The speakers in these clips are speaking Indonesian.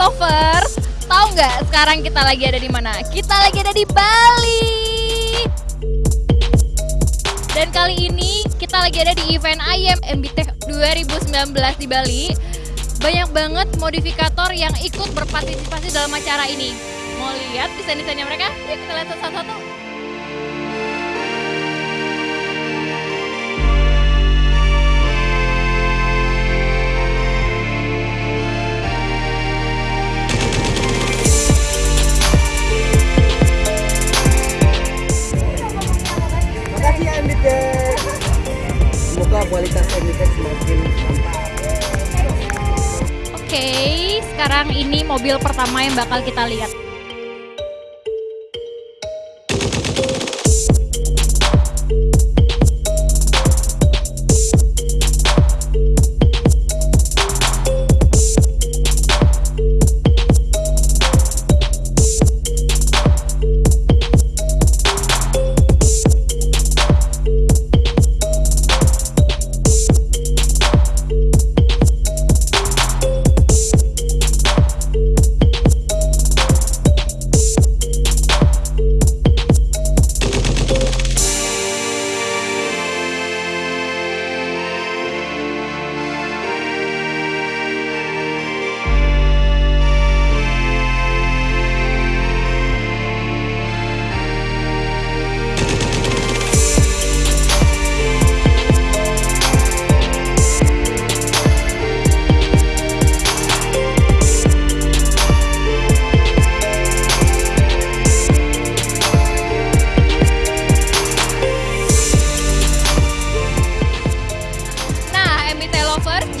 Lovers, tahu nggak sekarang kita lagi ada di mana? Kita lagi ada di Bali. Dan kali ini kita lagi ada di event IM MB Tech 2019 di Bali. Banyak banget modifikator yang ikut berpartisipasi dalam acara ini. Mau lihat desain-desainnya mereka? Yuk kita lihat satu-satu. Makasih ya Emitek. Semoga kualitas Emitek semakin mantap. Oke, sekarang ini mobil pertama yang bakal kita lihat.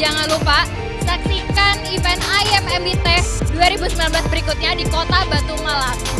Jangan lupa saksikan event IM MBT 2019 berikutnya di Kota Batu Malang.